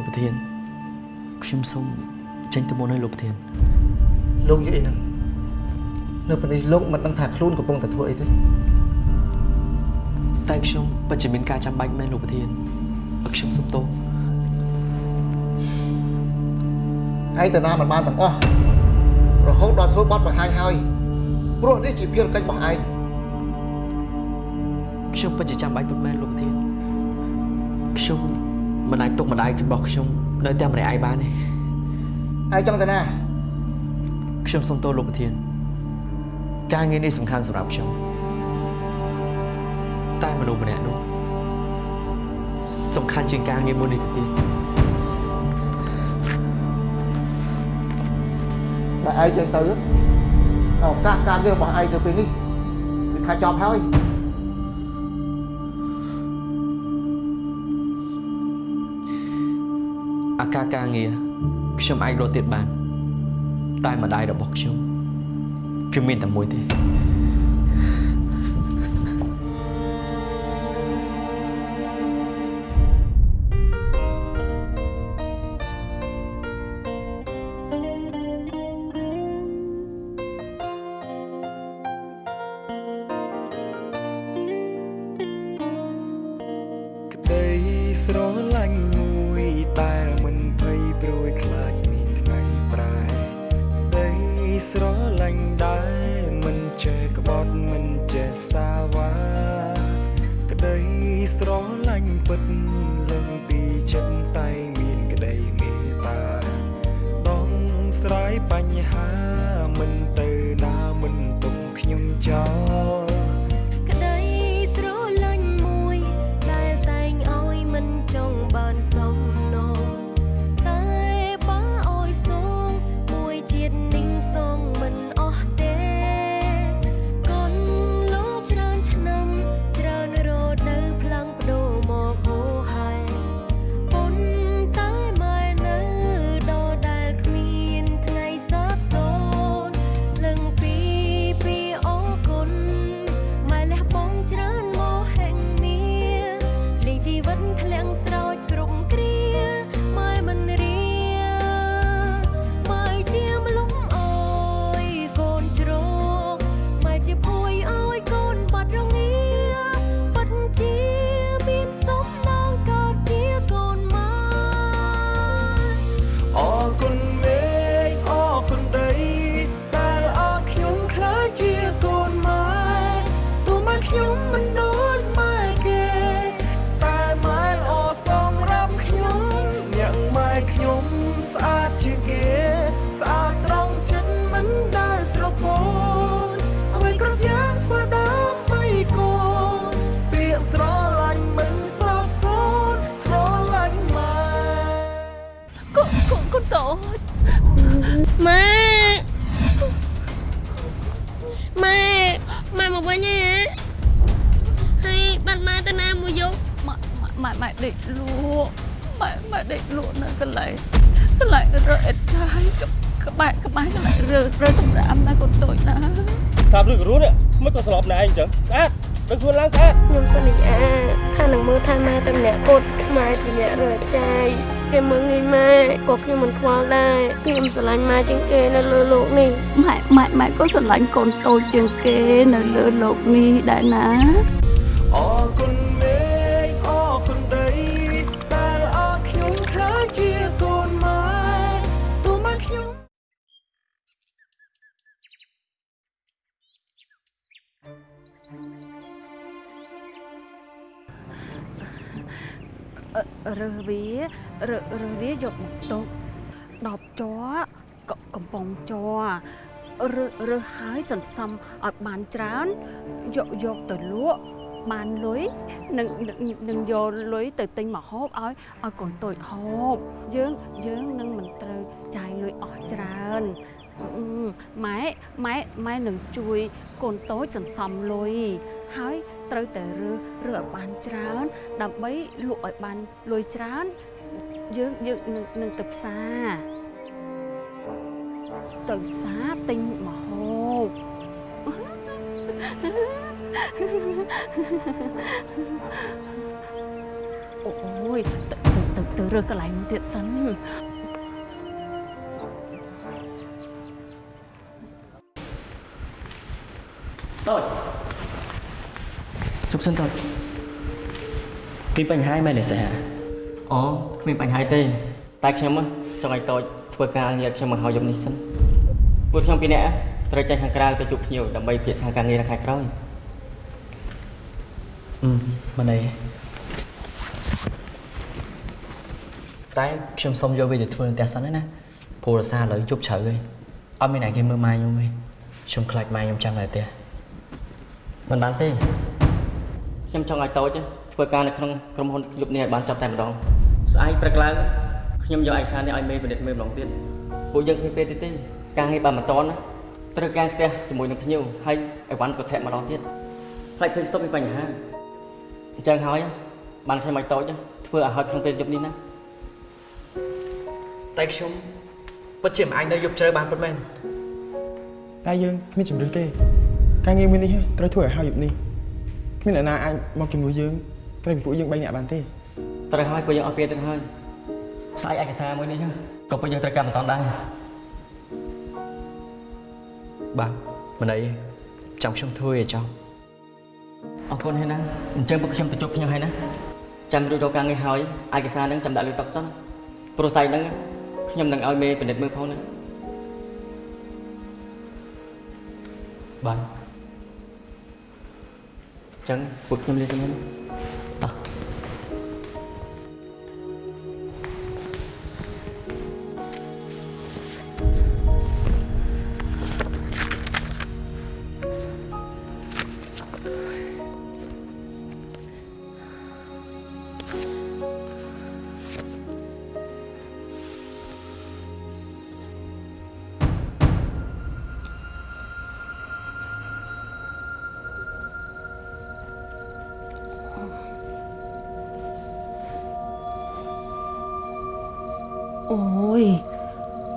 លោកប្រធានខ្ញុំសូមចេញទៅមុនឲ្យលោកប្រធានលោកនិយាយអីហ្នឹងនៅពេលនេះលោកមិនដឹងថាខ្លួនកំពុងតែធ្វើអីទេតែខ្ញុំពិតជាមានការចាំបាច់មែនលោកប្រធានឲ្យខ្ញុំសុំទោសឯងទៅណាមិនបានទាំងអស់រហូតដល់ធ្វើបទបង្ហាញហើយព្រោះនេះជាភារកិច្ចរបស់ឯងខ្ញុំពិតជាចាំបាច់ពិតមែនលោកប្រធានខ្ញុំ មិនអាចទុកម្ដាយរបស់ខ្ញុំនៅតែម្នាក់ឯងបានទេឯងចង់ទៅណាខ្ញុំសុំទោសលោកប្រធាន ការងារនេះសំខាន់សម្រាប់ខ្ញុំតែមនុស្សម្នាក់នោះសំខាន់ជាងការងារមួយនេះទៅទៀតបើឯងចឹងទៅឱកាសការងាររបស់ឯងទៅពេលនេះគឺថាចប់ហើយ អាការការងារខ្ញុំអាចរត់ទៀតបាន តែម្ដាយរបស់ខ្ញុំគឺមានតែមួយទេ ម៉ែមកវិញហ៎ហើយបាត់ម៉ែទៅណាមួយយប់ម៉ែម៉ែម៉ែដេកលក់ម៉ែម៉ែដេកលក់នៅកន្លែងកន្លែងរើអេតចាយក្បែរក្បែរកន្លែងរើរើសម្រាប់ណាកូនតូចណាស្ដាប់ឬក៏រស់នេះមិនក៏ស្លប់ណែឯងអញ្ចឹងស្អាតដឹងខ្លួនឡើងស្អាតខ្ញុំសន្យាថានឹងមើលថែម៉ែតែម្នាក់គត់ម៉ែជាអ្នករើចាយ គេមើលងាយម៉ែក៏ខ្ញុំមិនខ្វល់ដែរខ្ញុំស្រឡាញ់ម៉ែជាងគេនៅលើโลกនេះ ម៉ែម៉ែម៉ែក៏ស្រឡាញ់កូនតូចជាងគេនៅលើโลกនេះដែរណា សរើសវាយកមកទុកដបជ័រកកំប៉ុងជ័ររើសរើសហើយសន្សំឲ្យបានច្រើនយកយកទៅលក់បានលុយនឹងនឹងនឹងយកលុយទៅទិញមកហូបឲ្យឲ្យកូនតូចហូបយើងយើងនឹងមិនត្រូវចាយលុយអស់ច្រើនអឺម៉ែម៉ែម៉ែនឹងជួយកូនតូចសន្សំលុយហើយត្រូវតែរើសរើសឲ្យបានច្រើន ដើម្បីលក់ឲ្យបានលុយច្រើន យើងយើងនឹងនឹងទៅផ្សារទៅផ្សារទិញម្ហូបអូយទៅទៅទៅទទៅរើសកន្លែងនោះទៀតសិនតូចជប់សិនតូចមានបញ្ហាមែនទេសា អូគ្មានបញ្ហាទេ តែខ្ញុំហ៎ចង់ឲ្យតូចធ្វើការងារខ្ញុំមកហើយយប់នេះសិនពួកខ្ញុំពីរនាក់ត្រូវចេញខាងក្រៅទៅជួបភ្ញៀវដើម្បីពិភាក្សាការងារនៅខែក្រោយអឺមិនអីតែខ្ញុំសុំយកវាទៅធ្វើនៅផ្ទះសិនណាព្រោះរសារឥឡូវជប់ជ្រៅហើយអត់មានអ្នកគេមើលម៉ែខ្ញុំទេខ្ញុំខ្លាចម៉ែខ្ញុំចាំនៅផ្ទះមិនបានទេខ្ញុំចង់ឲ្យតូចធ្វើការនៅក្នុងក្រុមហ៊ុនយប់នេះឲ្យបានចប់តែម្ដង ស្អែកព្រឹកឡើងខ្ញុំយកឯកសារនេះឲ្យមេបណ្ឌិតមើលម្ដងទៀតពួកយើងគ្មានពេលទៀតទេការងារបានមិនតន់ណាត្រូវការស្ទះជាមួយនឹងភ្ញៀវហើយអីវ៉ាន់ក៏ធ្លាក់ម្ដងទៀតផ្លេចភ្លេចស្តុបមានបញ្ហាអញ្ចឹងហើយបានខ្ញុំឲ្យតូចធ្វើឲ្យហើយក្នុងពេលយប់នេះណាតែខ្ញុំពិតជាមិនអាចនៅយប់ជ្រៅបានពិតមែនតែយើងគ្មានជំរឿនទេការងារមួយនេះត្រូវធ្វើឲ្យហើយយប់នេះគ្មានអ្នកណាអាចមកជំនួសយើងត្រូវពីពួកយើង3នាក់បានទេ ត្រូវហើយពួកយើងអស់ពេលទៅហើយស្អែកឯកសារមួយនេះក៏ពួកយើងត្រូវការមិនតន់ដែរបាទមិនអីចាំខ្ញុំធ្វើឲ្យចង់អរគុណហើយណាអញ្ចឹងពួកខ្ញុំទៅជួបភ្ញៀវហើយណាចាំរួចរកការងារហើយឯកសារហ្នឹងចាំដាក់លើតុសិនព្រោះស្អែកហ្នឹងខ្ញុំនឹងឲ្យមេពិនិត្យមើលផងណាបាទអញ្ចឹងពួកខ្ញុំលាសិនហើយណា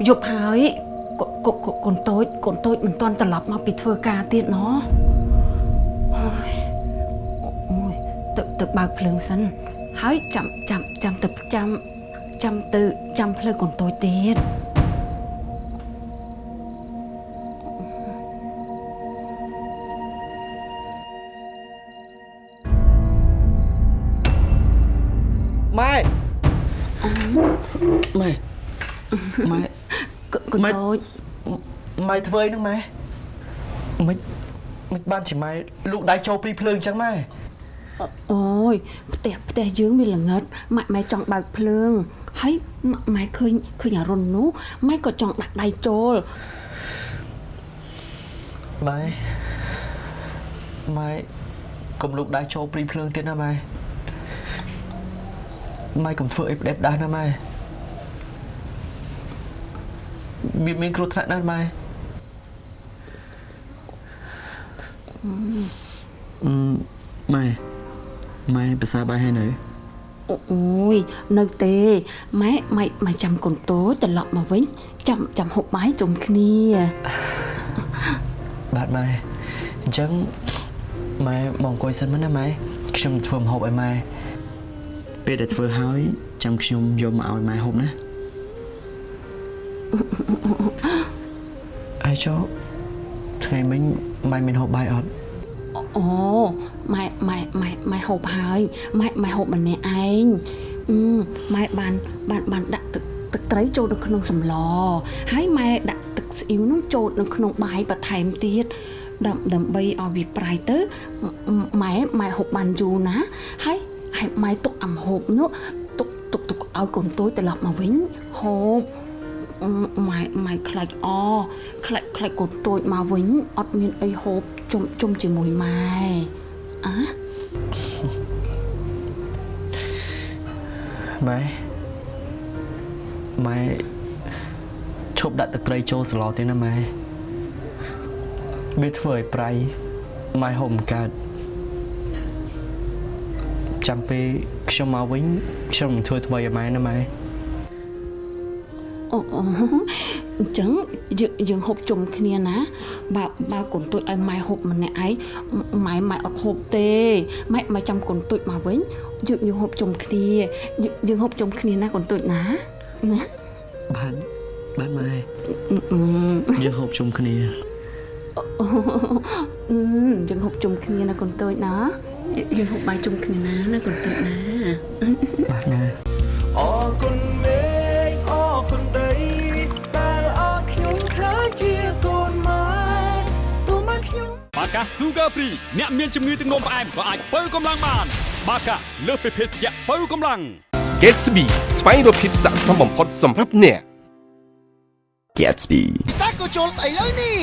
យប់ហើយកកកកូនតូចកូនតូចមិនទាន់ត្រឡប់មកពីធ្វើការទៀតណអូយអូយទៅទៅបើកភ្លើងសិនហើយចាំចាំចាំទៅចាំចាំទៅចាំភ្លើងកូនតូចទៀត វើអីហ្នឹងម៉ែមិនមិនបានជាម៉ែលូកដៃចូលព្រីភ្លើងអញ្ចឹងម៉ែអូយផ្ទះផ្ទះយើងវាល្ងិតម៉ែម៉ែចង់បើកភ្លើងហើយម៉ាក់ម៉ែឃើញឃើញអារុននោះម៉ែក៏ចង់ដាក់ដៃចូលម៉ែម៉ែកុំលូកដៃចូលព្រីភ្លើងទៀតណាម៉ែម៉ែកុំធ្វើអីផ្ដេសផ្ដាសណាម៉ែមានមានគ្រោះថ្នាក់ណាស់ម៉ែ អឺម៉ែម៉ែភាសាបាយហើយនៅអូយនៅទេម៉ែម៉ែម៉ែចាំកូនតូចត្រឡប់មកវិញចាំចាំហូបបាយជុំគ្នាបាទម៉ែអញ្ចឹងម៉ែមកអង្គុយសិនមកណាម៉ែខ្ញុំធ្វើម្ហូបឲ្យម៉ែពេលដែលធ្វើហើយចាំខ្ញុំយកមកឲ្យម៉ែហូបណាអាយចុះថ្ងៃមិញម៉ែមានហូបបាយអត់ អូម៉ែម៉ែម៉ែម៉ែហូបហើយម៉ែម៉ែហូបម្នាក់ឯងអឺម៉ែបានបានបានដាក់ទឹកទឹកត្រីចូលនៅក្នុងសម្លហើយម៉ែដាក់ទឹកស្អ៊ីវនោះចូលនៅក្នុងបាយបន្ថែមទៀតដើមដើម្បីឲ្យវាប្រៃទៅម៉ែម៉ែហូបបានយូរណាហើយហើយម៉ែទុកអាំហូបនោះទុកទុកទុកឲ្យកូនតូចត្រឡប់មកវិញហូបអឺម៉ែម៉ែខ្លាចអខ្លាចខ្លាចកូនតូចមកវិញអត់មានអីហូប ជុំជុំជាមួយម៉ែអាម៉ែម៉ែឈប់ដាក់ទឹកត្រីចូលសឡទេណាម៉ែវាធ្វើឲ្យប្រៃម៉ែហូបមិនកើតចាំពេលខ្ញុំមកវិញខ្ញុំនឹងធ្វើថ្មីឲ្យម៉ែណាម៉ែអូ អូអញ្ចឹងយើងយើងហូបជុំគ្នាណា បើបើកូនតូចឲ្យម៉ែហូបម្នាក់ឯងម៉ែម៉ែអត់ហូបទេម៉ែម៉ែចាំកូនតូចមកវិញយើងយើងហូបជុំគ្នាយើងយើងហូបជុំគ្នាណាកូនតូចណាណាបានបានម៉ែអឺអឺយើងហូបជុំគ្នាអឺយើងហូបជុំគ្នាណាកូនតូចណាយើងយើងហូបបាយជុំគ្នាណាណាកូនតូចណាបាទម៉ែអរគុណ កា Sugar Free អ្នកមានជំងឺទឹកនោមផ្អែមក៏អាចបើកម្លាំងបាន បាកាលើសពីភេសជ្ជៈបើកម្លាំង Gatsby ស្វែងរកភាពស័ក្តិសមបំផុតសម្រាប់អ្នក Gatsby ពិសេសក៏ជុលស្អីលើនេះ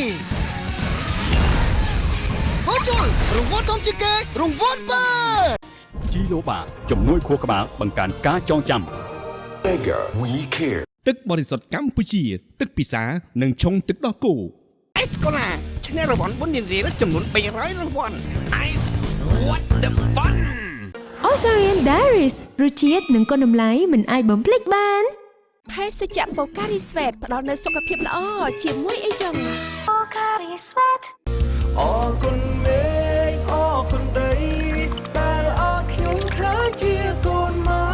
ហូជុលរង្វាន់ធំជាងគេរង្វាន់បើជីឡូបាជំនួយខួរក្បាលបង្កើនការចងចាំ We care ទឹកបរិសុទ្ធកម្ពុជា ទឹកពិសានិងឆុងទឹកដោះគោអេសកូឡា ឈ្នះរង្វាន់បុណ្យរៀលចំនួន300រង្វាន់ Ice what the fun Osarian Diaries រសជាតិនិងគុណតម្លៃមិនអាចបំភ្លេចបានភេសជ្ជៈបូការីស្វេតផ្ដល់នូវសុខភាពល្អជាមួយអីចឹងអរគុណមេឃអរគុណដីដែលអរខ្ញុំខ្លាចជាកូនម៉ែ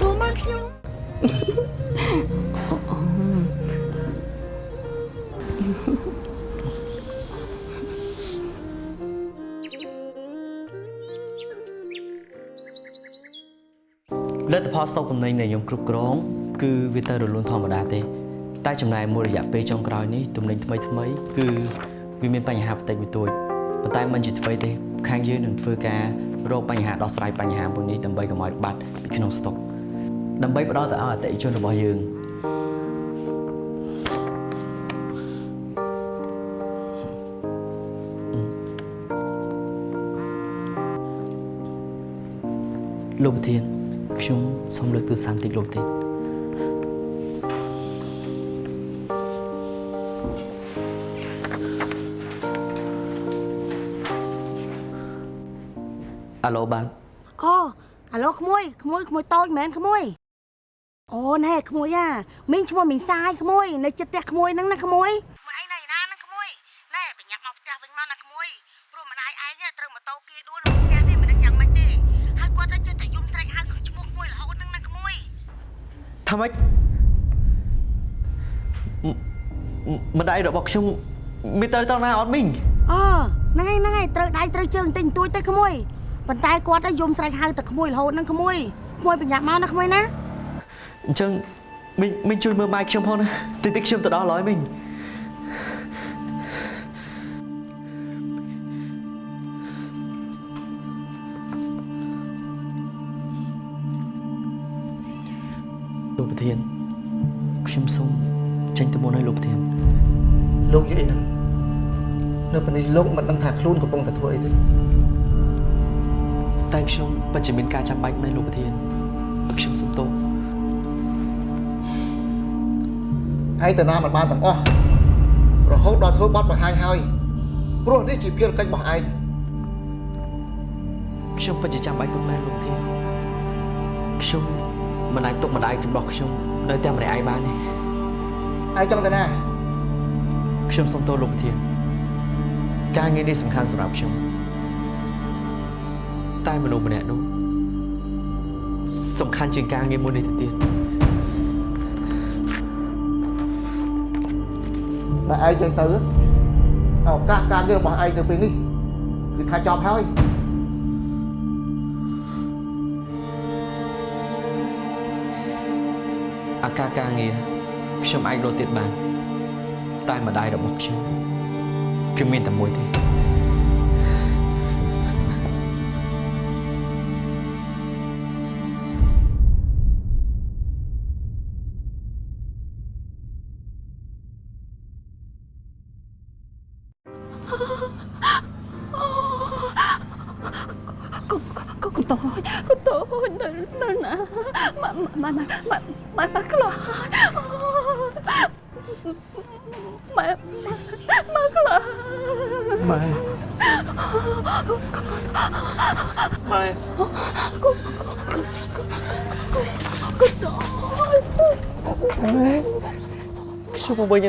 ទោះមកខ្ញុំ លទ្ធផលស្តុកទំនិញដែលខ្ញុំគ្រប់គ្រងគឺវាទៅរលូនធម្មតាទេ តែចំណាយមួយរយៈពេលចុងក្រោយនេះទំនិញថ្មីថ្មីៗគឺវាមានបញ្ហាបន្តិចបន្តួចប៉ុន្តែមិនជាអ្វីទេ ខាងយើងនឹងធ្វើការរកបញ្ហាដោះស្រាយបញ្ហាមួយនេះដើម្បីកុំឲ្យបាត់ពីក្នុងស្តុកដើម្បីផ្ដល់ទៅឲ្យអតិថិជនរបស់យើងលោកប្រធាន ខ្ញុំសូមលើកទូរស័ព្ទតិចលោកប្រធានអាឡូបាទអូអាឡូក្មួយក្មួយក្មួយតូចមែនក្មួយអូណែក្មួយអាមីងឈ្មោះមីងសាយក្មួយ នៅចិត្តផ្ទះក្មួយហ្នឹងណាក្មួយ ម៉េចមម្ដាយរបស់ខ្ញុំមានទៅត្រង់ណាអត់មីងអូហ្នឹងហើយហ្នឹងហើយត្រូវដៃត្រូវជើងតិចបន្តួចទៅក្មួយប៉ុន្តែគាត់ទៅយំស្រែកហៅតែក្មួយរហូតហ្នឹងក្មួយក្មួយប្រញាប់មកណាក្មួយណាអញ្ចឹងមីងមីងជួយមើលម៉ែខ្ញុំផងណាតិចតិចខ្ញុំទៅដល់ហើយមីង ធានខ្ញុំសូមចេញទៅមុនឲ្យលោកប្រធានលោកនិយាយអីហ្នឹងនៅពេលនេះលោកមិនដឹងថាខ្លួនកំពុងតែធ្វើអីទេតែខ្ញុំពិតជាមានការចាំបាច់មែនលោកប្រធានខ្ញុំសុំទោសឯងទៅណាមិនបានទាំងអស់រហូតដល់ធ្វើបទបង្ហាញហើយព្រោះនេះជាភារកិច្ចរបស់ឯងខ្ញុំពិតជាចាំបាច់ពុកមែនលោកប្រធានខ្ញុំ មិនអាចទុកម្ដាយរបស់ខ្ញុំនៅតែម្នាក់ឯងបានទេឯងចង់ទៅណាខ្ញុំសុំទោសលោកប្រធានការងារនេះសំខាន់សម្រាប់ខ្ញុំតែមនុស្សម្នាក់នោះសំខាន់ជាងការងារមួយនេះទៅទៀតតែឯងចឹងទៅឱកាសការងាររបស់ឯងនៅពេលនេះគឺថាចប់ហើយ អាការការងារខ្ញុំអាចរកទៀតបាន តែម្ដាយរបស់ខ្ញុំគឺមានតែមួយទេ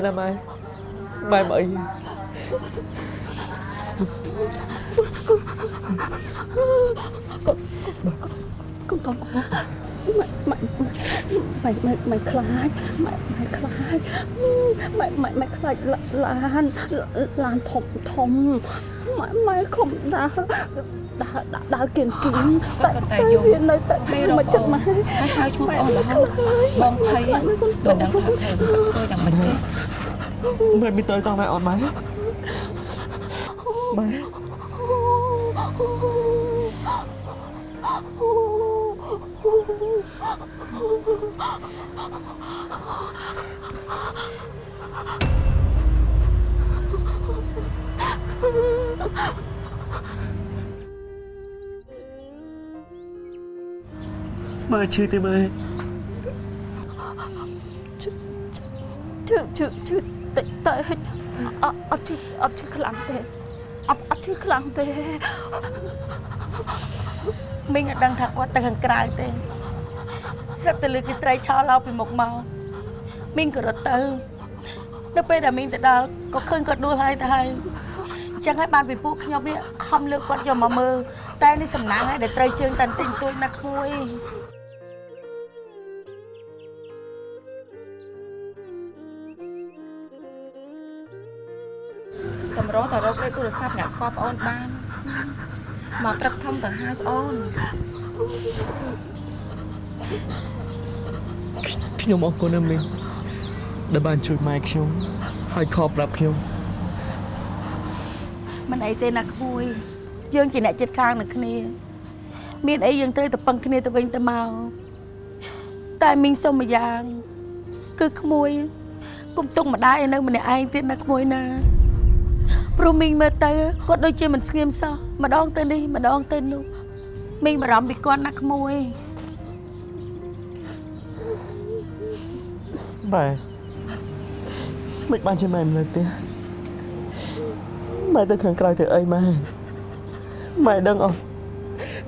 ណាម៉ែម៉ែមកអីកូនកូនកកូនម៉ែម៉ែម៉ែម៉ែម៉ែខ្លាចម៉ែម៉ែខ្លាចម៉ែម៉ែម៉ែខ្លាចឡានឡានធំធំម៉ែម៉ែខំដើរដើរដើរដើរគៀនគៀនតែតែវានៅតែមកចិត្តម៉ែហើយហៅឈ្មោះអូនរហូតបងភ័យមិនដឹងថាធ្វើធ្វើយ៉ាងម៉េចទេ Mày mới tới tao mày ọt mày. Mày. Mày chơi thì mày Chứ, chứ, chứ, chứ, តិចតែអត់អត់ឈឺអត់ឈឺខ្លាំងទេអត់អត់ឈឺខ្លាំងទេមីងអត់ដឹងថាគាត់ទៅខាងក្រៅទេស្រាប់តែលើគេស្រីឆោឡោពីមុខមកមីងក៏រត់ទៅនៅពេលដែលមីងទៅដល់ក៏ឃើញគាត់ដួលហើយទៅហើយអញ្ចឹងហើយបានពីពួកខ្ញុំនេះខំលើកគាត់យកមកមើលតែនេះសំណាងហើយដែលត្រូវជើងតាន់ទិញទួយណាក្មួយ រងតែរកលេខទូរស័ព្ទអ្នកស្គាល់ប្អូនបានមកត្រឹកធំទៅហៅប្អូនខ្ញុំអរគុណណាស់មីងដែលបានជួយម៉ែខ្ញុំហើយខកប្រាប់ខ្ញុំមិនអីទេណាក្មួយយើងជាអ្នកចិត្តខាងនឹងគ្នា មានអីយើងត្រូវតែពឹងគ្នាទៅវិញទៅមកតែមីងសុំម្យ៉ាង គឺក្មួយ គុំទុកម្ដាយឲ្យនៅម្នាក់ឯងទៀតណាក្មួយណា ព្រោះមីងមើលទៅគាត់ដូចជាមិនស្ងៀមសោះម្ដងទៅនេះម្ដងទៅនោះមីងបារម្ភពីគាត់ណាក្មួយម៉ែមិនបានជាម៉ែមិននៅផ្ទះម៉ែទៅខាងក្រៅទៅអីម៉ែម៉ែដឹងអត់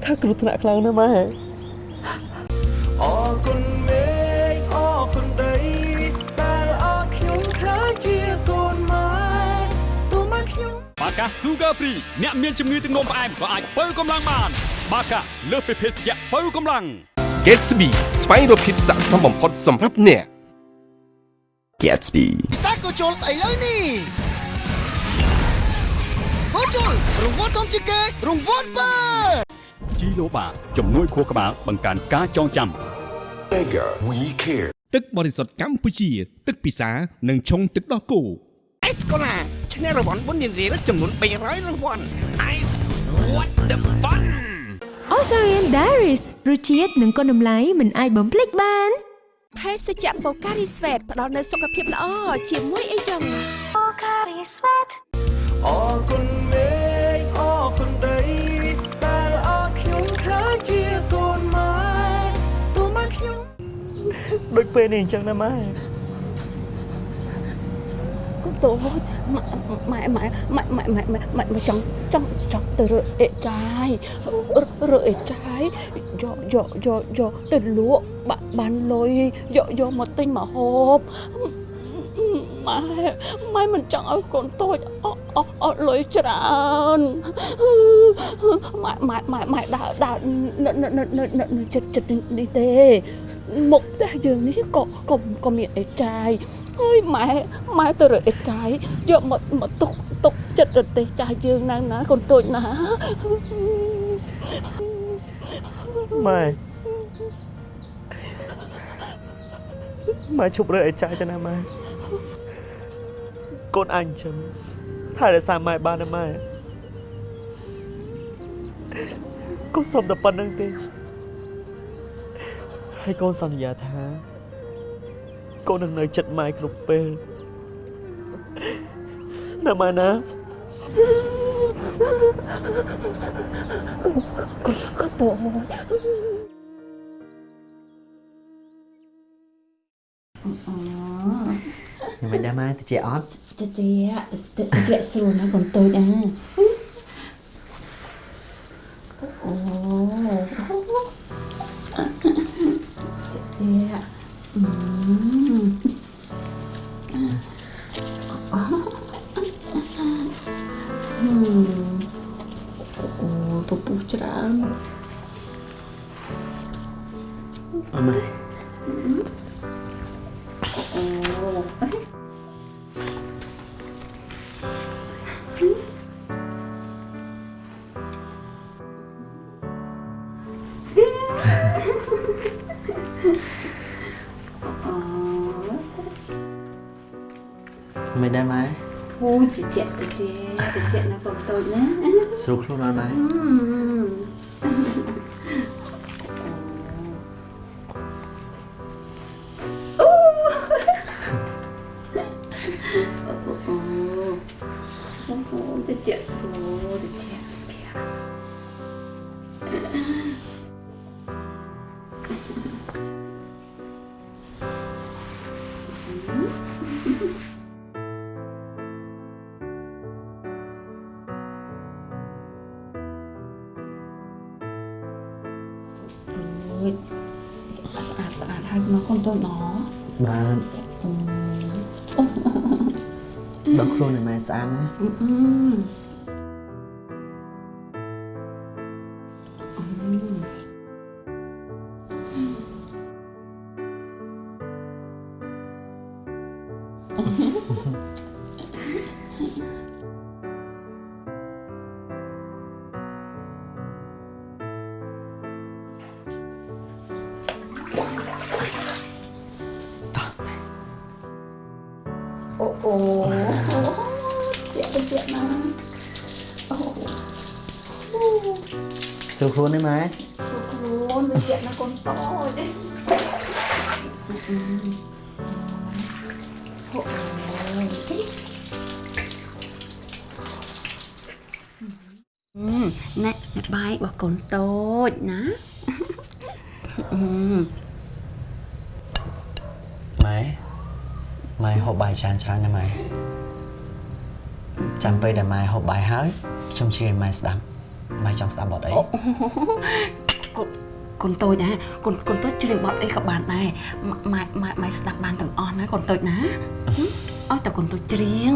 ថាគ្រោះថ្នាក់ខ្លាំងណាស់ម៉ែ ខ្ញុំបាកា Sugar Free អ្នកមានជំងឺទឹកនោមផ្អែមក៏អាចបើកម្លាំងបាន បាកាលើសពីភេសជ្ជៈបើកម្លាំង Gatsby ស្វែងរកភាពស័ក្តិសមបំផុតសម្រាប់អ្នក Gatsby ពិសេសក៏ជុលស្អីលើនេះក៏ជុលរង្វាន់ធំជាងគេរង្វាន់បើជីឡូបាជំនួយខួរក្បាលបង្កើនការចងចាំ Bigger we care ទឹកបរិសុទ្ធកម្ពុជា ទឹកពិសានិងឆុងទឹកដោះគោ អេសកូឡាឈ្នះរង្វាន់បុណ្យរៀលចំនួន300រង្វាន់ Ice what the fun Osarian Diaries រសជាតិនិងគុណតម្លៃមិនអាចបំភ្លេចបានភេសជ្ជៈបូការីស្វេតផ្ដល់នូវសុខភាពល្អជាមួយអីចឹងបូការីស្វេតអរគុណមេឃអរគុណដីដែលអរខ្ញុំខ្លាចជាកូនម៉ែទូមកខ្ញុំដូចពេលនេះអញ្ចឹងណាម៉ែកូន តូចម៉ែម៉ែម៉ែម៉ែម៉ែម៉ែម៉ែម៉ែចង់ចង់ចង់ទៅរើអេចាយរើអេចាយយកយកយកយកទៅលក់បាក់បានលុយយកយកមកទិញមកហូបម៉ែម៉ែមិនចង់ឲ្យកូនតូចអត់អត់អត់លុយច្រើនម៉ែម៉ែម៉ែម៉ែដើរដើរនៅនៅនៅនៅនៅចិត្តចិត្តនេះទេមុខផ្ទះយើងនេះក៏ក៏ក៏មានអេចាយ ហើយម៉ែម៉ែទៅរើអេចាយយកមកមកទុកទុកចិត្តរទេសចាស់យើងណាស់ណាកូនតូចណាម៉ែម៉ែឈប់រើអីចាយទៅណាម៉ែកូនអញចឹងថែរក្សាម៉ែបានណាម៉ែកូនសុំតែប៉ុណ្្នឹងទេហើយកូនសន្យាថា កូននឹងនៅចិត្តម៉ែគ្រប់ពេលណាម៉ែណាកូនតូចមិនដែរម៉ែតិចអត់តិចតិចតិចស្រួលណាកូនតូចអាអូ ស្រួលខ្លួនអត់ម៉ែអូអូតិចស្រួលតិច ស្អាតណា ខ្លួនឯម៉ែខ្លួនវាជាក់ណាកូនតូចអូណែណែបាយរបស់កូនតូចណាអឺម៉ែម៉ែហូបបាយច្រើនច្រើនណាម៉ែចាំពេលដែលម៉ែហូបបាយហើយខ្ញុំជឿឲ្យម៉ែស្ដាប់ ម៉ែចង់ស្ដាប់បទអីកូនកូនតូចណាកូនកូនតូចជ្រាបបទអីក៏បានដែរម៉ែម៉ែម៉ែស្ដាប់បានទាំងអស់ណាកូនតូចណាហឹមឲ្យតែកូនតូចច្រៀង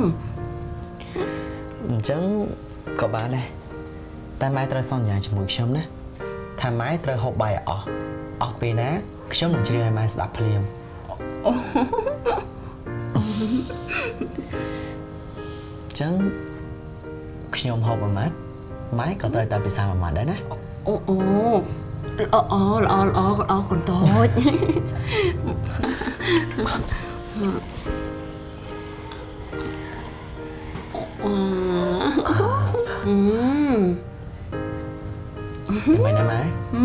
អញ្ចឹងក៏បានដែរតែម៉ែត្រូវសន្យាជាមួយខ្ញុំណាថាម៉ែត្រូវហូបបាយឲ្យអស់អស់ពេលណាខ្ញុំនឹងច្រៀងឲ្យម៉ែស្ដាប់ភ្លាមអូអញ្ចឹងខ្ញុំហូបមួយម៉ាត់ ម៉ែក៏ត្រូវតែពិសាមួយម៉ាត់ដែរណាអូអូល្អល្អល្អល្អល្អកូនតូចអឺអឺមិនណាម៉ែអឺ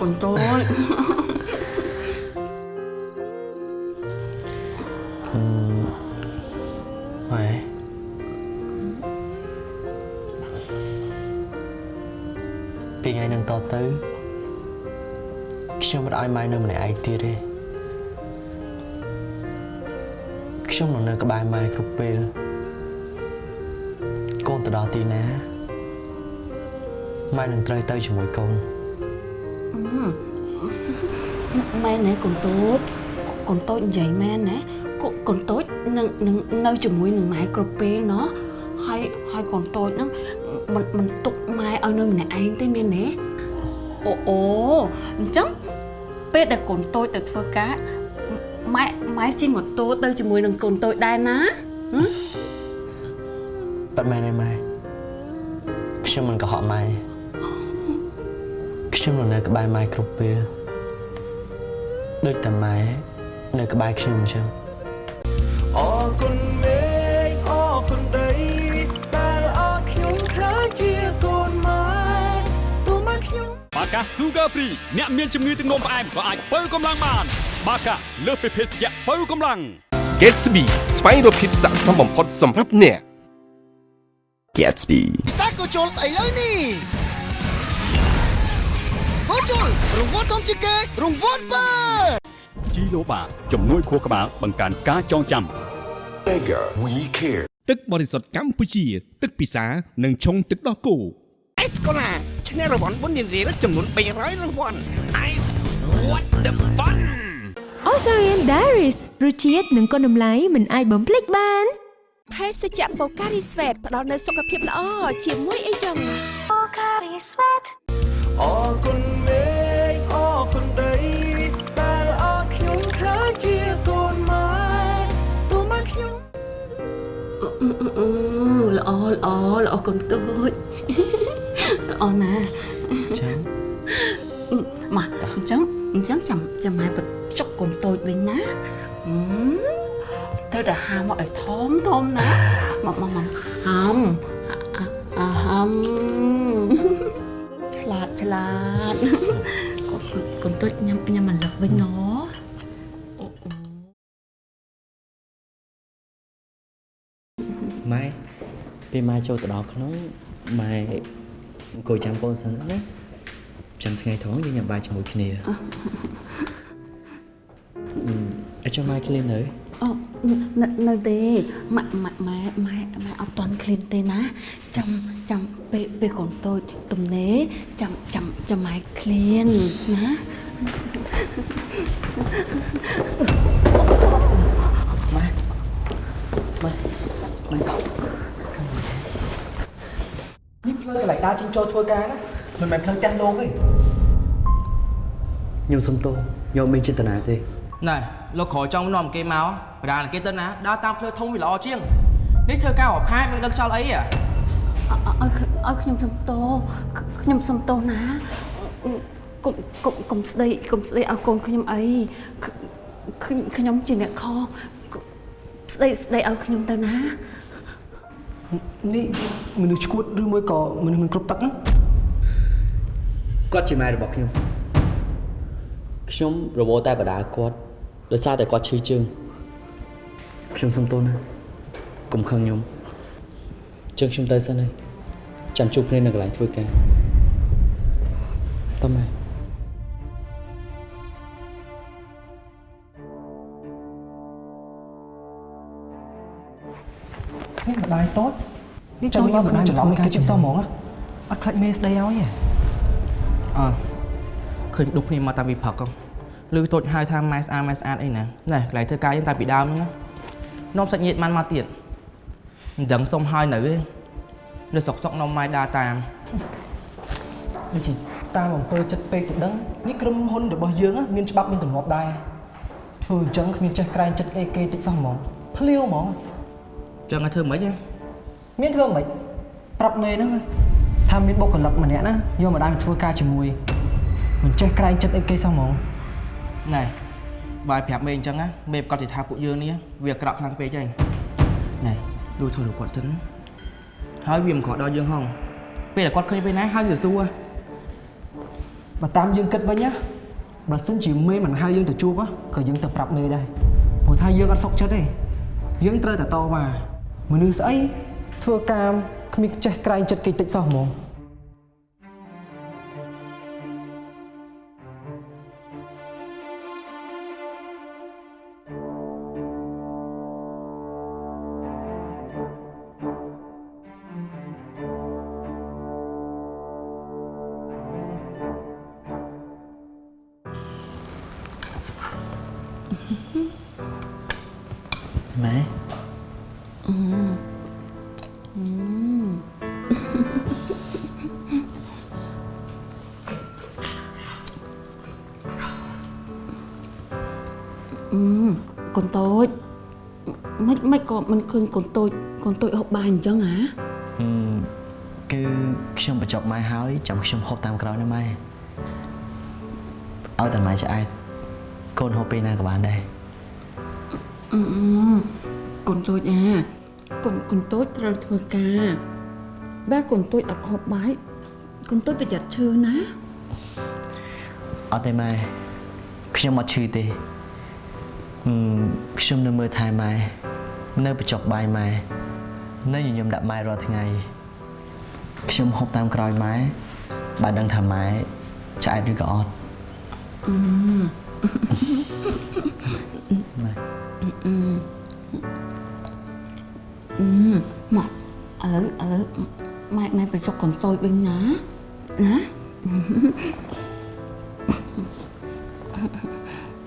ផ្អែមណាស់កូនតូចអឺម៉ែពីថ្ងៃនឹងតទៅខ្ញុំមិនឲ្យម៉ែនៅម្នាក់ឯងទៀតទេខ្ញុំនឹងនៅក្បែរម៉ែគ្រប់ពេលកូនទៅដល់ទីណាម៉ែនឹងត្រូវទៅជាមួយកូន មែនណាកូនតូចកូនតូចនិយាយមែនណាកូកូនតូចនឹងនឹងនៅជាមួយនឹងម៉ែគ្រប់ពេលណោះហើយហើយកូនតូចហ្នឹងមិនមិនទុកម៉ែឲ្យនៅម្នាក់ឯងទេមែនទេអូអូអញ្ចឹងពេលដែលកូនតូចទៅធ្វើការម៉ែម៉ែជិះម៉ូតូទៅជាមួយនឹងកូនតូចដែរណាហ៎បាត់ម៉ែណាម៉ែខ្ញុំមិនកុហកម៉ែ ខ្ញុំនៅនៅក្បែរម៉ែគ្រប់ពេលដូចតែម៉ែនៅក្បែរខ្ញុំអញ្ចឹងអរគុណមេឃអរគុណដីដែលអរខ្ញុំខ្លាចជាកូនម៉ែទោះមកខ្ញុំបាកា Sugar Free អ្នកមានជំងឺទឹកនោមផ្អែមក៏អាចបើកម្លាំងបាន បាកាលើសពីភេសជ្ជៈបើកម្លាំង Gatsby ស្វែងរកភាពស័ក្តិសមបំផុតសម្រាប់អ្នក Gatsby ពិសេសក៏ជុលស្អីលើនេះ ក៏ជុលរង្វាន់ធំជាងគេរង្វាន់បើជីឡូបាជំនួយខួរក្បាលបង្កើនការចងចាំ Mega We Care ទឹកបរិសុទ្ធកម្ពុជា ទឹកពិសានិងឆុងទឹកដោះគោអេសកូឡាឈឈ្នះរង្វាន់បុណ្យរៀលចំនួន300រង្វាន់ Ice what the fun Osarian Diaries រសជាតិនិងគុណតម្លៃមិនអាចបំភ្លេចបានភេសជ្ជៈបូការីស្វេតផ្ដល់នូវសុខភាពល្អជាមួយអីចឹងបូកា ល្អល្អល្អកូនតូចល្អណាស់ចាំមកអញ្ចឹងអញ្ចឹងចាំចាំម៉ែបញ្ចុកកូនតូចវិញណាហឹមទៅដល់ហាមកឲ្យធំធំណាមកមកមកហាំអាហាំឆ្លាតឆ្លាតកូនកូនតូចញ៉ាំញ៉ាំអាលឹកវិញណ ពេលម៉ែចូលទៅដល់ក្នុងម៉ែអង្គុយចាំកូនសិនណាចាំថ្ងៃត្រង់យើងញ៉ាំបាយជាមួយគ្នាអញ្ចឹងម៉ែឃ្លាននៅអូនៅនៅទេម៉ាក់ម៉ាក់ម៉ែម៉ែម៉ែអត់តន់ឃ្លានទេណាចាំចាំពេលពេលកូនតូចទំនេរចាំចាំចាំម៉ែឃ្លានណានេះផ្លូវកន្លែង ដើរចេញចូលធ្វើការណាមិនមែនផ្លូវផ្ទះលោកទេខ្ញុំសុំទោសខ្ញុំមានចេតនាទេណែលោកក្រចង់នាំគេមកបដាគេទៅណាដើរតាមផ្លូវធំវាល្អជាងនេះធ្វើការរាប់ខែមិនដឹងខ្យល់អីហ៎ឲ្យឲ្យខ្ញុំសំទោខ្ញុំសំទោណាកុំកុំកុំស្ដីកុំស្ដីឲ្យកូនខ្ញុំអីខ្ញុំខ្ញុំជាអ្នកខស្ដីស្ដីឲ្យខ្ញុំទៅណា នេះមនុស្សឈួតឬមួយក៏មនុស្សមិនគ្រប់ទឹកណាគាត់ជាម៉ែរបស់ខ្ញុំខ្ញុំរវល់តែបដាគាត់ដោយសារតែគាត់ឈឺជើងខ្ញុំសុំទោសណាកុំខឹងខ្ញុំជើងខ្ញុំទៅសិនហើយចាំជួបគ្នានៅកន្លែងធ្វើការតោះម៉ែ នេះម្ដាយតូចនេះចូលយកក្នុងច្រឡំគេចិត្តសោះហ្មងអត់ខ្លាចមេស្ដីឲ្យទេអើឃើញដុកគ្នាមកតាំងពីព្រឹកហ៎ឬតូចហៅថាម៉ែស្អាតម៉ែស្អាតអីណាណែកន្លែងធ្វើការយើងតាំងពីដើមហ្នឹងនាំសាច់ញាតិបានមកទៀតមិនដឹងសុំហើយនៅទេនៅសុកសុកនាំម៉ែដើរតាមដូចជាតាមអំពើចិត្តពេកទៅដឹងនេះក្រុមហ៊ុនរបស់យើងមានច្បាប់មានទម្លាប់ដែរធ្វើអញ្ចឹងគ្មានចេះក្រែងចិត្តអីគេតិចសោះហ្មងភ្លាវហ្មង ចឹងឲ្យធ្វើមិនហ៎មានធ្វើមិនប្រាប់មេហ្នឹងថាមានបុគ្គលិកម្នាក់ណាយកម្ដាយមកធ្វើការជាមួយមិនចេះក្រែងចិត្តអីគេសោះហ្មងណែបាយប្រាប់មេអញ្ចឹងណាមេប្រកាសជាថាពួកយើងនេះវាអាក្រក់ខ្លាំងពេកហើយណែលួចថយរគាត់សិនណាហើយវាមិនក្រដល់យើងហងពេលដែលគាត់ឃើញពេលណាហើយវាសួរបើតាមយើងគិតវិញណាបើសិនជាមេមិនហៅយើងទៅជួបក៏យើងទៅប្រាប់មេដែរព្រោះថាយើងអត់សុខចិត្តទេយើងត្រូវតែតវ៉ា មនុស្សស្អីធ្វើការគ្មានចេះក្រែងចិត្តគេតិចសោះហ្មង ក៏មិនឃើញកូនតូចកូនតូចហូបបាយអញ្ចឹងហ៎ហឹមគឺខ្ញុំបញ្ចុកម៉ែហើយចាំខ្ញុំហូបតាមក្រោយណាម៉ែឲ្យតែម៉ែឆ្អែតកូនហូបពេលណាក៏បានដែរអឺកូនតូចអាកូនកូនតូចត្រូវធ្វើការបើកូនតូចអត់ហូបបាយកូនតូចប្រយ័ត្នឈឺណាអត់ទេម៉ែខ្ញុំអត់ឈឺទេហឹមខ្ញុំនៅមើលថែម៉ែ នៅបញ្ចុកបាយម៉ែនៅញញឹមដាក់ម៉ែរាល់ថ្ងៃខ្ញុំហូបតាមក្រោយម៉ែបើដឹងថាម៉ែឆ្អែតឬក៏អត់អឺម៉ែអឺអឺមកឥឡូវឥឡូវម៉ែម៉ែបញ្ចុកកូនតូចវិញណាណា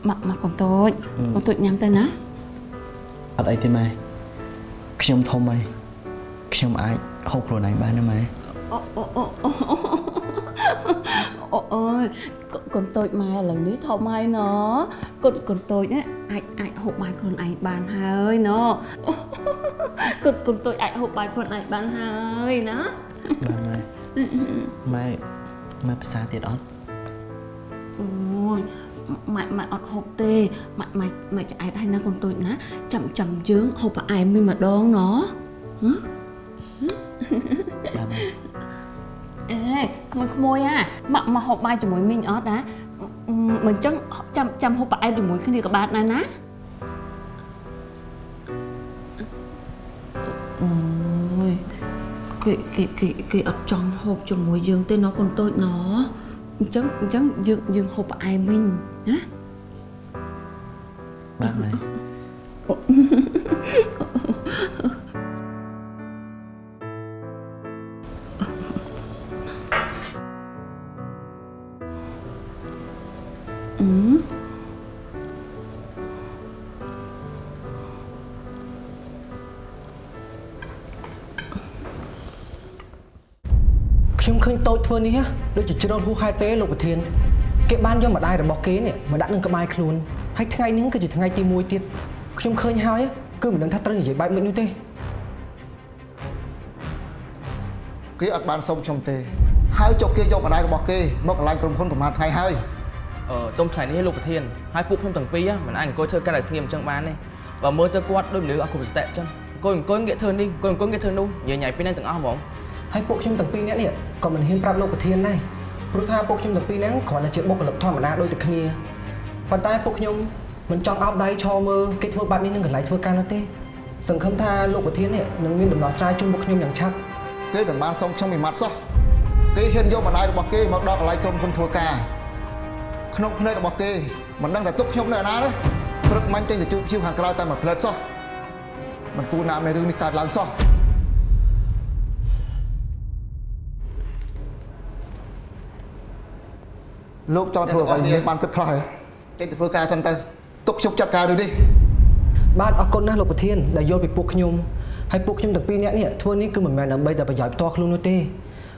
មកមកកូនតូចកូនតូចញ៉ាំទៅណា អត់អីទេម៉ែខ្ញុំធំហើយខ្ញុំអាចហូបខ្លួនឯងបានណាម៉ែអូអូអូអូអូអូយកូនតូចម៉ែឥឡូវនេះធំហើយណកូនកូនតូចណាអាចអាចហូបបាយខ្លួនឯងបានហើយណកូនកូនតូចអាចហូបបាយខ្លួនឯងបានហើយណាបានម៉ែម៉ែម៉ែភាសាទៀតអត់អូយ ម៉ែម៉ែអត់ហូបទេម៉ែម៉ែម៉ែឆ្អែតហើយណាកូនតូចណាចាំចាំយើងហូបផ្អែមវិញម្ដងណហ៎បានម៉ែអេក្មួយក្មួយអាមកមកហូបបាយជាមួយមីងអត់ណាមិនចឹងចាំចាំហូបផ្អែមជាមួយគ្នាក៏បានដែរណាអូយគេគេគេគេអត់ចង់ហូបជាមួយយើងទេណកូនតូចណ អញ្ចឹងអញ្ចឹងយើងយើងហូបផ្អែមវិញណាបានម៉ែអឺ ខ្ញុំឃើញតូចធ្វើនេះហ៎ដូចជាជ្រុលហួសហេតុពេកលោកប្រធានគេបានយកម្ដាយរបស់គេនេះមកដាក់នឹងក្បែរខ្លួនហើយថ្ងៃនេះគឺជាថ្ងៃទី1ទៀតខ្ញុំឃើញហើយគឺមិនដឹងថាត្រូវនិយាយបែបម៉េចនោះទេគេអត់បានសុំខ្ញុំទេហើយចុះគេយកម្ដាយរបស់គេមកកន្លែងក្រុមហ៊ុនប្រហែលថ្ងៃហើយអឺទុំថ្ងៃនេះលោកប្រធានហើយពួកខ្ញុំទាំងពីរមិនអាចអង្គុយធ្វើការឲ្យស្ងៀមអញ្ចឹងបានទេបើមើលទៅគាត់ដូចមនុស្សអត់គ្រប់សតិអញ្ចឹងអង្គុយអង្គុយងាកធ្វើនេះអង្គុយអង្គុយងាកធ្វើនោះញ៉ៃញ៉ៃពីហ្នឹងទាំងអស់ហ្មង ហើយពួកខ្ញុំទាំងពីរនាក់នេះក៏មិនហ៊ានប្រាប់លោកប្រធានដែរព្រោះថាពួកខ្ញុំទាំងពីរនាក់គ្រាន់តែជាបុគ្គលិកធម្មតាដូចតែគ្នាប៉ុន្តែពួកខ្ញុំមិនចង់អោបដៃឈរមើលគេធ្វើបែបនេះនឹងកន្លែងធ្វើការនោះទេសង្ឃឹមថាលោកប្រធាននេះនឹងមានដំណោះស្រាយជូនពួកខ្ញុំយ៉ាងឆាប់គេមិនបានសុំខ្ញុំមួយម៉ាត់សោះគេហ៊ានយកម្ដាយរបស់គេមកដល់កន្លែងក្រុមហ៊ុនធ្វើការក្នុងភ្នែករបស់គេមិនដឹងថាទុកខ្ញុំនៅឯណាទេព្រឹកមិញចេញទៅជួបជាវខាងក្រៅតែមួយផ្លែតសោះមិនគួរណាមនៃរឿងនេះកើតឡើងសោះ លោកចង់ធ្វើអ្វីនេះបានគិតខ្លះហើយចេញទៅធ្វើការសិនទៅទុកខ្ញុំចាត់ការរឿងនេះបាទអរគុណណាស់លោកប្រធានដែលយល់ពីពួកខ្ញុំហើយពួកខ្ញុំទាំងពីរនាក់នេះធ្វើនេះគឺមិនមែនដើម្បីតែប្រយោជន៍ផ្ទាល់ខ្លួននោះទេ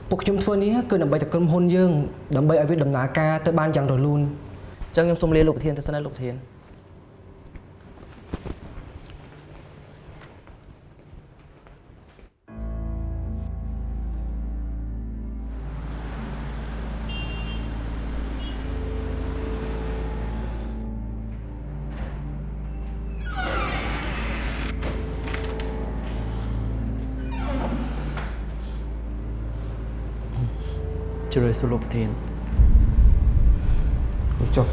ពួកខ្ញុំធ្វើនេះគឺដើម្បីតែក្រុមហ៊ុនយើងដើម្បីឲ្យវាដំណើរការទៅបានយ៉ាងរលូនអញ្ចឹងខ្ញុំសូមលាលោកប្រធានទៅសិនណាលោកប្រធាន ជ្រើសសួរលោកប្រធានចុះ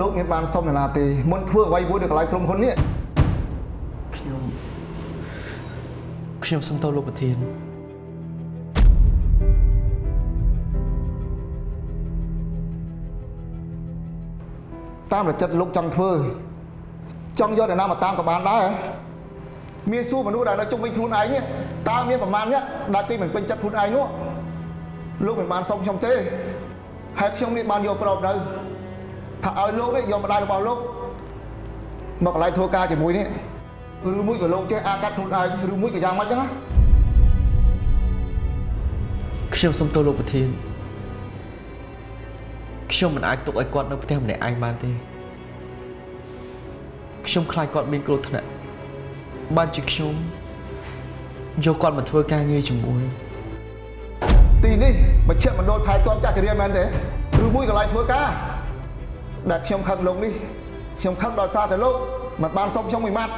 លោកមានបានសុំអ្នកណាទេមុនធ្វើអ្វីមួយនៅកន្លែងក្រុមហ៊ុននេះខ្ញុំខ្ញុំសុំទោសលោកប្រធានតាមរចិត្តលោកចង់ធ្វើចង់យកអ្នកណាមកតាមក៏បានដែរមានសួរមនុស្សដែលនៅជុំវិញខ្លួនឯងនេះ តើមានប្រមាណអ្នកដែលគេមិនពេញចិត្តខ្លួនឯងនោះលោកមិនបានសុំខ្ញុំទេហើយខ្ញុំនេះបានយកប្រອບនៅថាឲ្យលោកនេះយកម្ដាយរបស់លោកមកកន្លែងធ្វើការជាមួយនេះឬមួយក៏លោកចេះអាកាត់ខ្លួនឯងឬមួយក៏យ៉ាងម៉េចចឹងណាខ្ញុំសុំទោសលោកប្រធានខ្ញុំមិនអាចទុកឲ្យគាត់នៅផ្ទះម្នាក់ឯងបានទេខ្ញុំខ្លាចគាត់មានគ្រោះថ្នាក់បានជាខ្ញុំ យកគាត់មកធ្វើការងារជាមួយទីនេះមជ្ឈមណ្ឌលថែទាំចាស់ជរាមែនទេឬមួយកន្លែងធ្វើការដែលខ្ញុំខឹងលោកនេះខ្ញុំខឹងដល់សារតែលោកមិនបានសុំខ្ញុំមួយម៉ាត់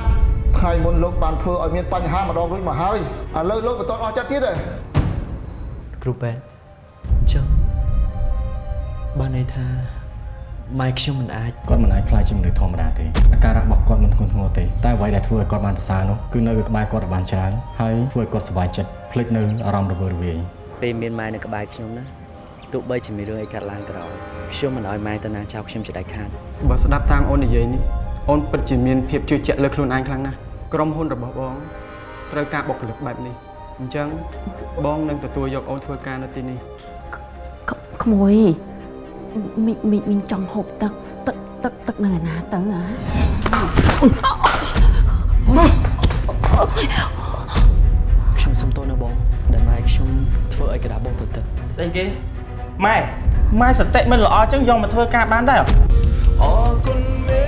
ថ្ងៃមុនលោកបានធ្វើឲ្យមានបញ្ហាម្ដងរួចមកហើយឥឡូវលោកបន្តអស់ចិត្តទៀតទេគ្រូពេទ្យអញ្ចឹងបានន័យថា ម៉ែខ្ញុំមិនអាចគាត់មិនអាចផ្លាយជាមនុស្សធម្មតាទេអាការៈរបស់គាត់មិនធ្ងន់ធ្ងរទេតែអ្វីដែលធ្វើឲ្យគាត់បានប្រសើរនោះគឺនៅក្បែរគាត់បានច្រើនហើយធ្វើឲ្យគាត់សុខចិត្តភ្លេចនៅអារម្មណ៍រវើរវាយពេលមានម៉ែនៅក្បែរខ្ញុំណាទោះបីជាមានរឿងអីកើតឡើងក៏ដោយខ្ញុំមិនឲ្យម៉ែទៅណាចោលខ្ញុំជាដាច់ខាតបើស្ដាប់តាមអូននិយាយនេះអូនពិតជាមានភាពជឿជាក់លើខ្លួនឯងខ្លាំងណាស់ក្រុមហ៊ុនរបស់បងត្រូវការបុគ្គលិកបែបនេះអញ្ចឹងបងនឹងទទួលយកអូនធ្វើការនៅទីនេះក្មួយ មីងមីងមីងចង់ហូបទឹកទឹកទឹកទឹកនៅឯណាទៅអ្ហាខ្ញុំសុំទោសណាបងដែលម៉ែខ្ញុំធ្វើឲ្យកណ្ដាបងទៅទឹកស្អីគេម៉ែម៉ែសតិមិនល្អចឹងយកមកធ្វើការបានដែរអូគុណមេ